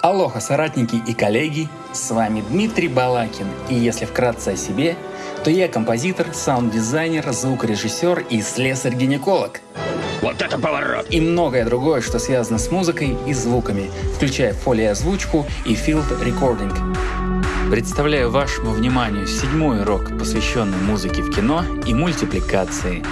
Алоха, соратники и коллеги, с вами Дмитрий Балакин, и если вкратце о себе, то я композитор, саунд-дизайнер, звукорежиссер и слесарь-гинеколог. Вот это поворот! И многое другое, что связано с музыкой и звуками, включая фолиозвучку и field recording. Представляю вашему вниманию седьмой урок, посвященный музыке в кино и мультипликации.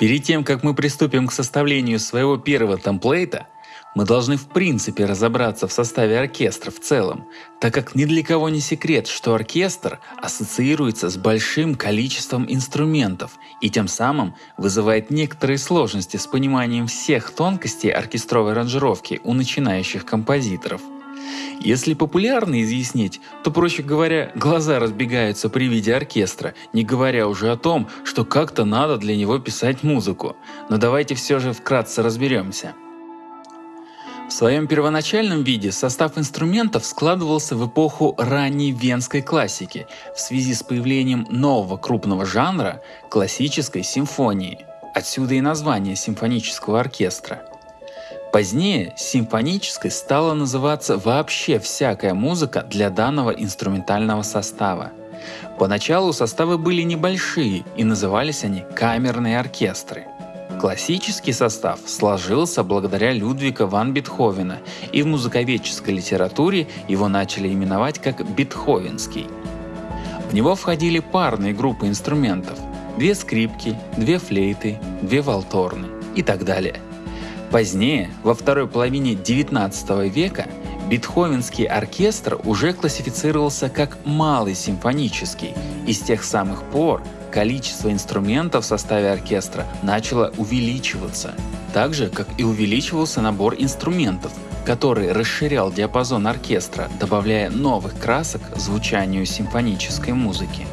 Перед тем, как мы приступим к составлению своего первого темплейта – мы должны в принципе разобраться в составе оркестра в целом, так как ни для кого не секрет, что оркестр ассоциируется с большим количеством инструментов и тем самым вызывает некоторые сложности с пониманием всех тонкостей оркестровой аранжировки у начинающих композиторов. Если популярно изъяснить, то, проще говоря, глаза разбегаются при виде оркестра, не говоря уже о том, что как-то надо для него писать музыку. Но давайте все же вкратце разберемся. В своем первоначальном виде состав инструментов складывался в эпоху ранней венской классики в связи с появлением нового крупного жанра – классической симфонии. Отсюда и название симфонического оркестра. Позднее симфонической стала называться вообще всякая музыка для данного инструментального состава. Поначалу составы были небольшие и назывались они камерные оркестры – Классический состав сложился благодаря Людвига ван Бетховена, и в музыковедческой литературе его начали именовать как Бетховенский. В него входили парные группы инструментов – две скрипки, две флейты, две валторны и так далее. Позднее, во второй половине XIX века, Бетховенский оркестр уже классифицировался как малый симфонический, и с тех самых пор количество инструментов в составе оркестра начало увеличиваться, так же, как и увеличивался набор инструментов, который расширял диапазон оркестра, добавляя новых красок звучанию симфонической музыки.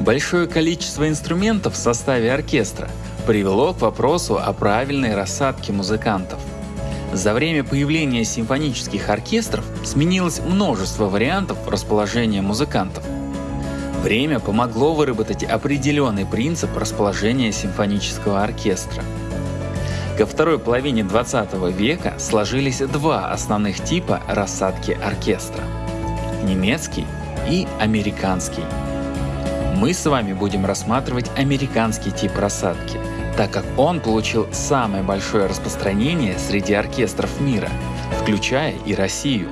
Большое количество инструментов в составе оркестра привело к вопросу о правильной рассадке музыкантов. За время появления симфонических оркестров сменилось множество вариантов расположения музыкантов – Время помогло выработать определенный принцип расположения симфонического оркестра. Ко второй половине 20 века сложились два основных типа рассадки оркестра – немецкий и американский. Мы с вами будем рассматривать американский тип рассадки, так как он получил самое большое распространение среди оркестров мира, включая и Россию.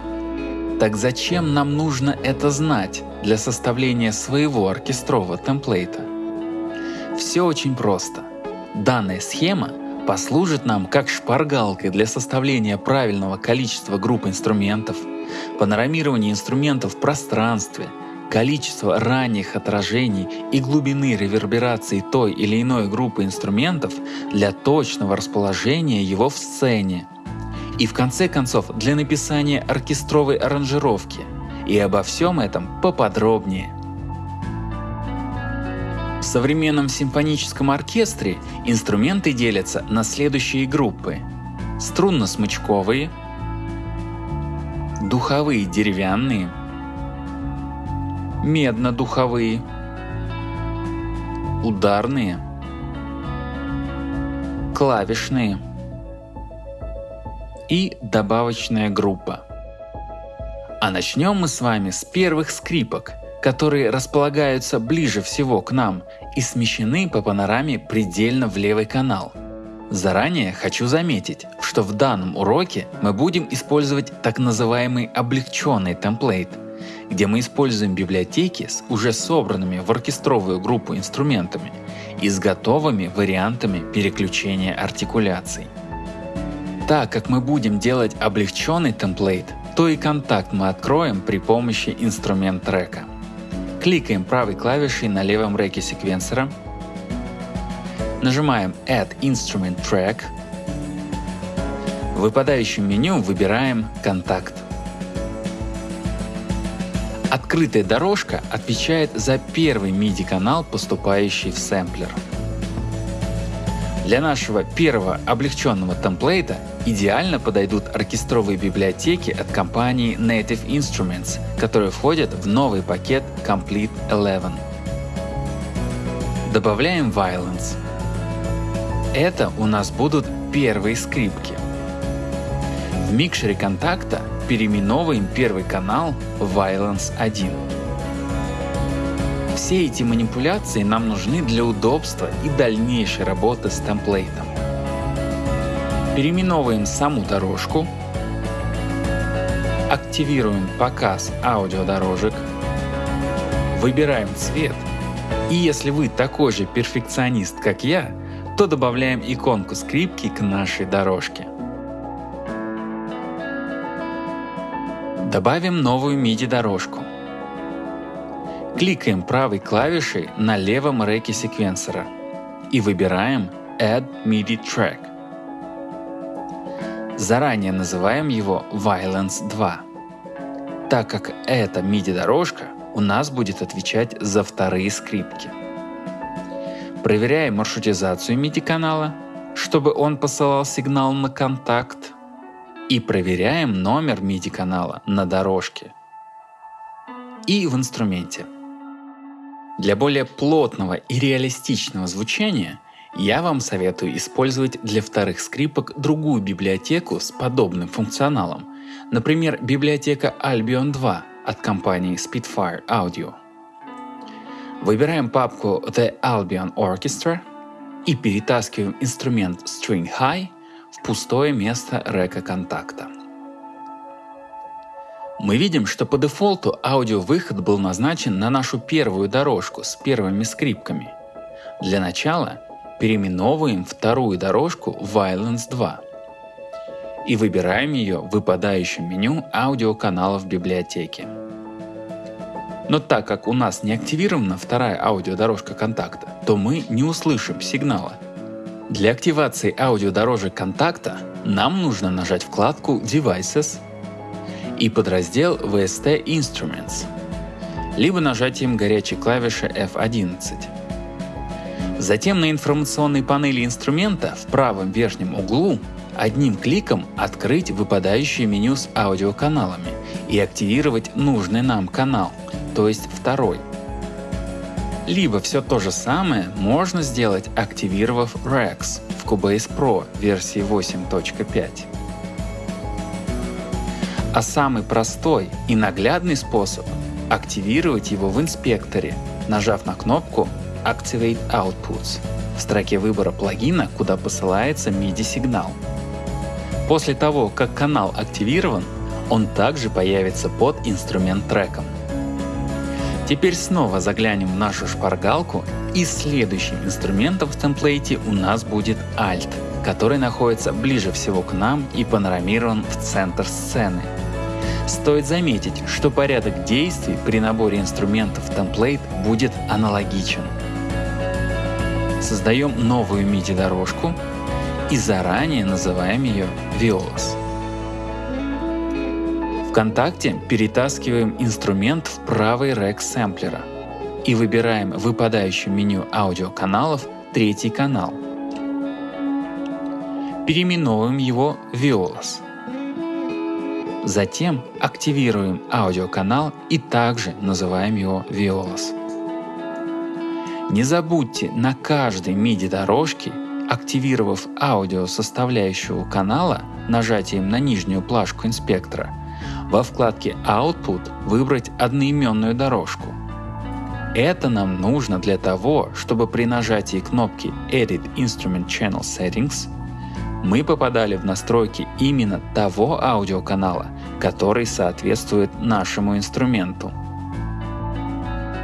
Так зачем нам нужно это знать? для составления своего оркестрового темплейта? Все очень просто. Данная схема послужит нам как шпаргалкой для составления правильного количества групп инструментов, панорамирования инструментов в пространстве, количество ранних отражений и глубины реверберации той или иной группы инструментов для точного расположения его в сцене. И в конце концов для написания оркестровой аранжировки – и обо всем этом поподробнее. В современном симфоническом оркестре инструменты делятся на следующие группы. Струнно-смычковые, духовые деревянные, медно-духовые, ударные, клавишные и добавочная группа. А начнем мы с вами с первых скрипок, которые располагаются ближе всего к нам и смещены по панораме предельно в левый канал. Заранее хочу заметить, что в данном уроке мы будем использовать так называемый облегченный темплейт, где мы используем библиотеки с уже собранными в оркестровую группу инструментами и с готовыми вариантами переключения артикуляций. Так как мы будем делать облегченный темплейт, то и контакт мы откроем при помощи инструмент трека. Кликаем правой клавишей на левом реке секвенсора, нажимаем Add Instrument Track, в выпадающем меню выбираем «Контакт». Открытая дорожка отвечает за первый MIDI-канал, поступающий в сэмплер. Для нашего первого облегченного темплейта идеально подойдут оркестровые библиотеки от компании Native Instruments, которые входят в новый пакет Complete 11. Добавляем Violence. Это у нас будут первые скрипки. В микшере контакта переименовываем первый канал Violence 1. Все эти манипуляции нам нужны для удобства и дальнейшей работы с темплейтом. Переименовываем саму дорожку, активируем показ аудиодорожек, выбираем цвет и если вы такой же перфекционист, как я, то добавляем иконку скрипки к нашей дорожке. Добавим новую MIDI-дорожку. Кликаем правой клавишей на левом реке секвенсора и выбираем Add MIDI Track. Заранее называем его Violence 2, так как эта MIDI-дорожка у нас будет отвечать за вторые скрипки. Проверяем маршрутизацию MIDI-канала, чтобы он посылал сигнал на контакт, и проверяем номер MIDI-канала на дорожке и в инструменте. Для более плотного и реалистичного звучания я вам советую использовать для вторых скрипок другую библиотеку с подобным функционалом, например, библиотека Albion 2 от компании Spitfire Audio. Выбираем папку The Albion Orchestra и перетаскиваем инструмент String High в пустое место река контакта. Мы видим, что по дефолту аудиовыход был назначен на нашу первую дорожку с первыми скрипками. Для начала переименовываем вторую дорожку Violence 2 и выбираем ее в выпадающем меню аудиоканалов библиотеки. Но так как у нас не активирована вторая аудиодорожка контакта, то мы не услышим сигнала. Для активации аудиодорожек контакта нам нужно нажать вкладку Devices и подраздел VST Instruments, либо нажатием горячей клавиши F11. Затем на информационной панели инструмента в правом верхнем углу одним кликом открыть выпадающее меню с аудиоканалами и активировать нужный нам канал, то есть второй. Либо все то же самое можно сделать, активировав Rex в Cubase Pro версии 8.5. А самый простой и наглядный способ – активировать его в инспекторе, нажав на кнопку Activate Outputs в строке выбора плагина, куда посылается MIDI-сигнал. После того, как канал активирован, он также появится под инструмент треком. Теперь снова заглянем в нашу шпаргалку и следующим инструментом в темплейте у нас будет Alt, который находится ближе всего к нам и панорамирован в центр сцены. Стоит заметить, что порядок действий при наборе инструментов темплейт будет аналогичен. Создаем новую MIDI-дорожку и заранее называем ее Violas. ВКонтакте перетаскиваем инструмент в правый рэк сэмплера и выбираем в выпадающем меню аудиоканалов третий канал. Переименовываем его Violas. Затем активируем аудиоканал и также называем его Violas. Не забудьте на каждой MIDI дорожке, активировав аудио составляющего канала нажатием на нижнюю плашку инспектора, во вкладке Output выбрать одноименную дорожку. Это нам нужно для того, чтобы при нажатии кнопки Edit Instrument Channel Settings мы попадали в настройки именно того аудиоканала, который соответствует нашему инструменту.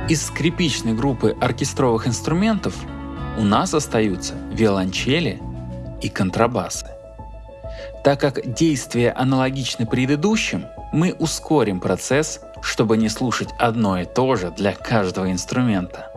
Из скрипичной группы оркестровых инструментов у нас остаются виолончели и контрабасы. Так как действия аналогичны предыдущим, мы ускорим процесс, чтобы не слушать одно и то же для каждого инструмента.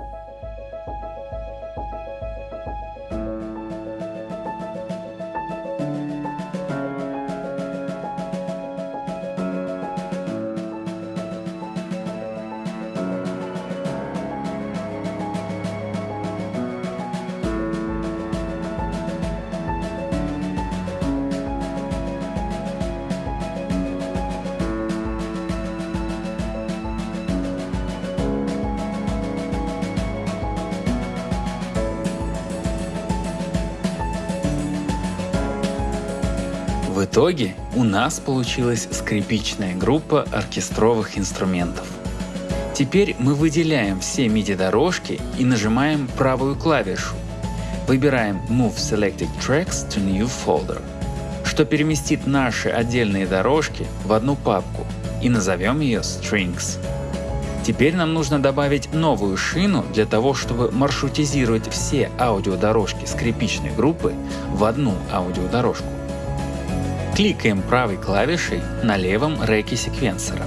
Итоге у нас получилась скрипичная группа оркестровых инструментов. Теперь мы выделяем все MIDI-дорожки и нажимаем правую клавишу. Выбираем Move Selected Tracks to New Folder, что переместит наши отдельные дорожки в одну папку и назовем ее Strings. Теперь нам нужно добавить новую шину для того, чтобы маршрутизировать все аудиодорожки скрипичной группы в одну аудиодорожку. Кликаем правой клавишей на левом реке секвенсора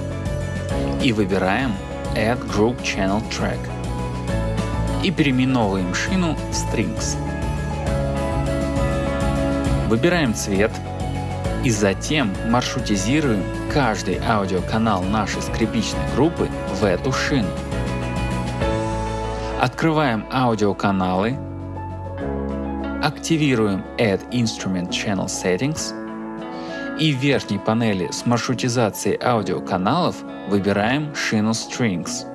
и выбираем Add Group Channel Track и переименовываем шину в Strings. Выбираем цвет и затем маршрутизируем каждый аудиоканал нашей скрипичной группы в эту шину. Открываем аудиоканалы, активируем Add Instrument Channel Settings и верхней панели с маршрутизацией аудиоканалов выбираем шину Strings.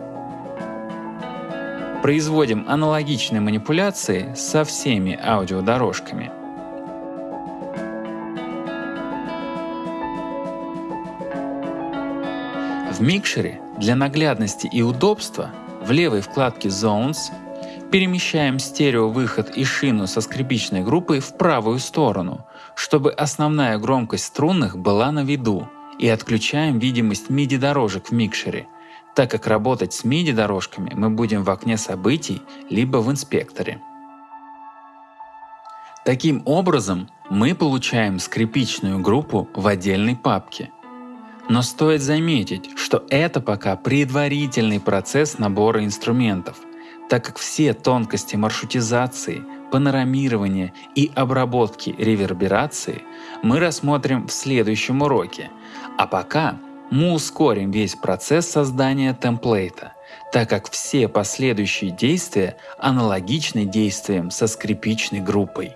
Производим аналогичные манипуляции со всеми аудиодорожками. В микшере для наглядности и удобства в левой вкладке Zones перемещаем стереовыход и шину со скрипичной группой в правую сторону, чтобы основная громкость струнных была на виду, и отключаем видимость MIDI дорожек в микшере, так как работать с MIDI дорожками мы будем в окне событий либо в инспекторе. Таким образом, мы получаем скрипичную группу в отдельной папке – но стоит заметить, что это пока предварительный процесс набора инструментов, так как все тонкости маршрутизации, панорамирования и обработки реверберации мы рассмотрим в следующем уроке, а пока мы ускорим весь процесс создания темплейта, так как все последующие действия аналогичны действиям со скрипичной группой.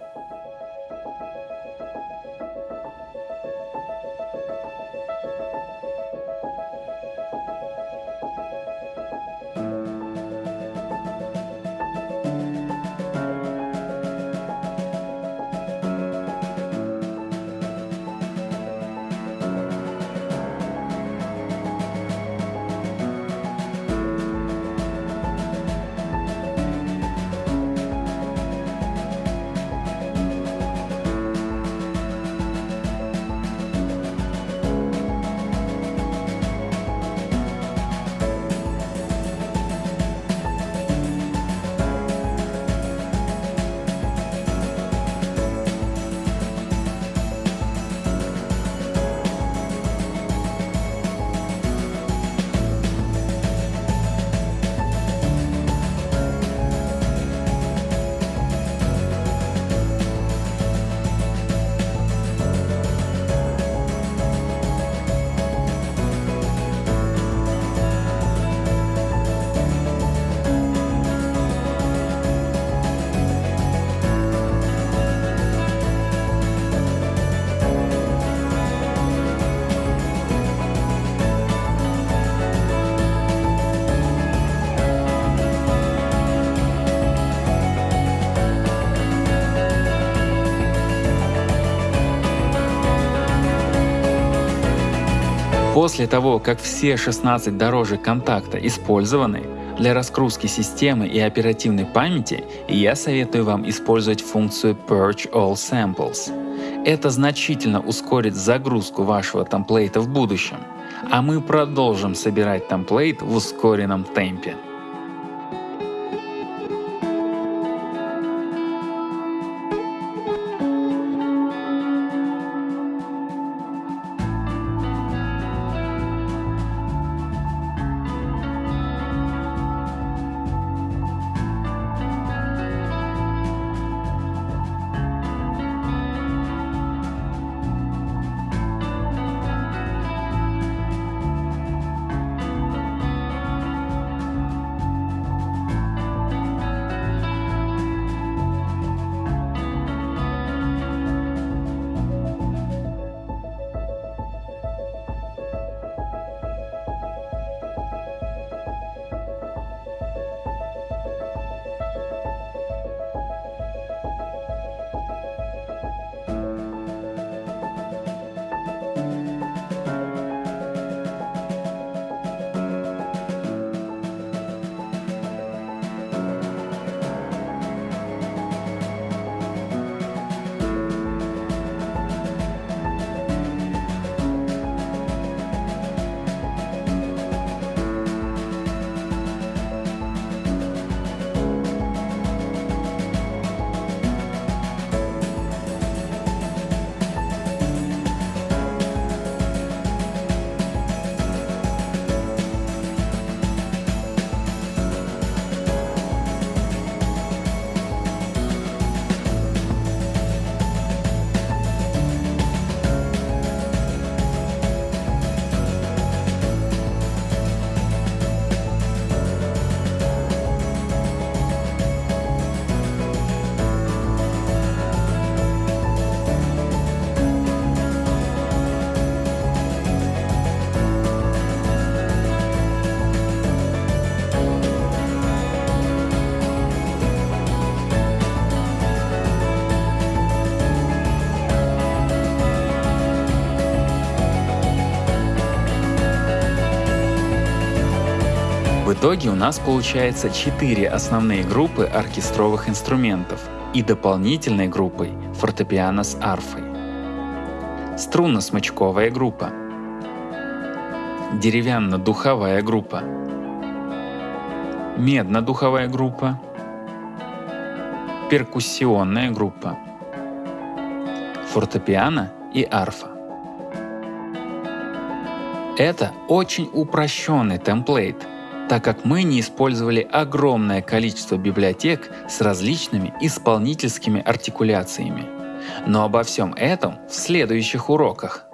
После того, как все 16 дорожек контакта использованы, для раскрутки системы и оперативной памяти я советую вам использовать функцию Purge All Samples. Это значительно ускорит загрузку вашего темплейта в будущем, а мы продолжим собирать темплейт в ускоренном темпе. Итоге у нас получается 4 основные группы оркестровых инструментов и дополнительной группой фортепиано с арфой. Струнно-смычковая группа. Деревянно-духовая группа. Медно-духовая группа. Перкуссионная группа. Фортепиано и арфа. Это очень упрощенный темплейт, так как мы не использовали огромное количество библиотек с различными исполнительскими артикуляциями. Но обо всем этом в следующих уроках.